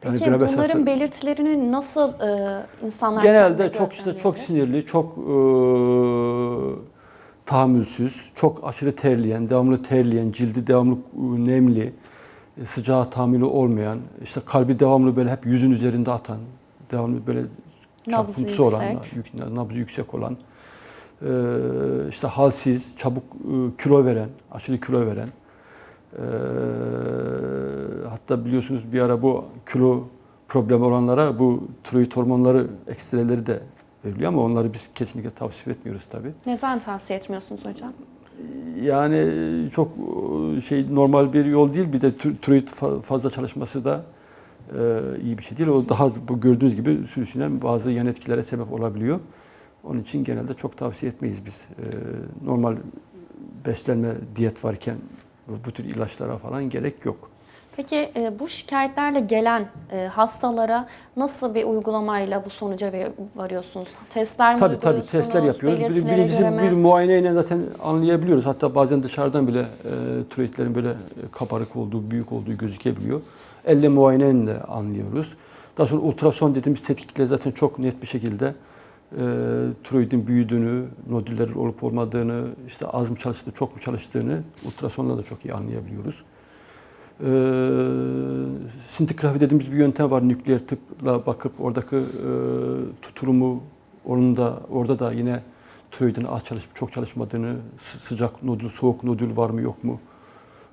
Peki grabes bunların hasta- belirtilerini nasıl e, insanlar Genelde çok işte çok sinirli, çok e, tahammülsüz, çok aşırı terleyen, devamlı terleyen, cildi devamlı e, nemli, e, sıcağa tahammülü olmayan, işte kalbi devamlı böyle hep yüzün üzerinde atan, devamlı böyle Nabzı çarpıntısı olan, nabzı yüksek olan, e, işte halsiz, çabuk e, kilo veren, aşırı kilo veren, e, hatta biliyorsunuz bir ara bu kilo problemi olanlara bu tiroid hormonları ekstreleri de veriliyor ama onları biz kesinlikle tavsiye etmiyoruz tabii. Neden tavsiye etmiyorsunuz hocam? Yani çok e, şey normal bir yol değil bir de tiroid fa- fazla çalışması da e, iyi bir şey değil. O daha bu gördüğünüz gibi sürüşünen bazı yan etkilere sebep olabiliyor. Onun için genelde çok tavsiye etmeyiz biz. E, normal beslenme diyet varken bu bu tür ilaçlara falan gerek yok. Peki e, bu şikayetlerle gelen e, hastalara nasıl bir uygulamayla bu sonuca varıyorsunuz? Testler mi Tabii tabii testler yapıyoruz. Birincisi bir muayeneyle zaten anlayabiliyoruz. Hatta bazen dışarıdan bile e, tiroidlerin böyle e, kabarık olduğu, büyük olduğu gözükebiliyor. Elle muayeneyle anlıyoruz. Daha sonra ultrason dediğimiz tetkikle zaten çok net bir şekilde e, tiroidin büyüdüğünü, nodüller olup olmadığını, işte az mı çalıştığını, çok mu çalıştığını ultrasonla da çok iyi anlayabiliyoruz. Ee, sintigrafi dediğimiz bir yöntem var. Nükleer tıpla bakıp oradaki e, tutulumu onun da orada da yine tiroidin az çalışıp çok çalışmadığını, sı- sıcak nodül, soğuk nodül var mı yok mu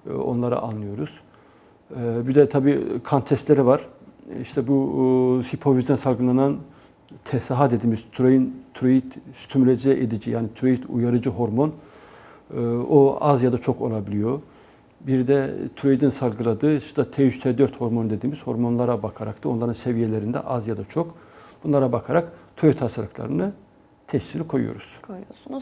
e, onları anlıyoruz. E, bir de tabii kan testleri var. İşte bu e, hipofizden salgılanan TSH dediğimiz tiroid, tiroid stimüle edici yani tiroid uyarıcı hormon e, o az ya da çok olabiliyor. Bir de tiroidin salgıladığı işte T3, T4 hormon dediğimiz hormonlara bakarak da onların seviyelerinde az ya da çok bunlara bakarak tiroid hastalıklarını teşhisini koyuyoruz. koyuyorsunuz.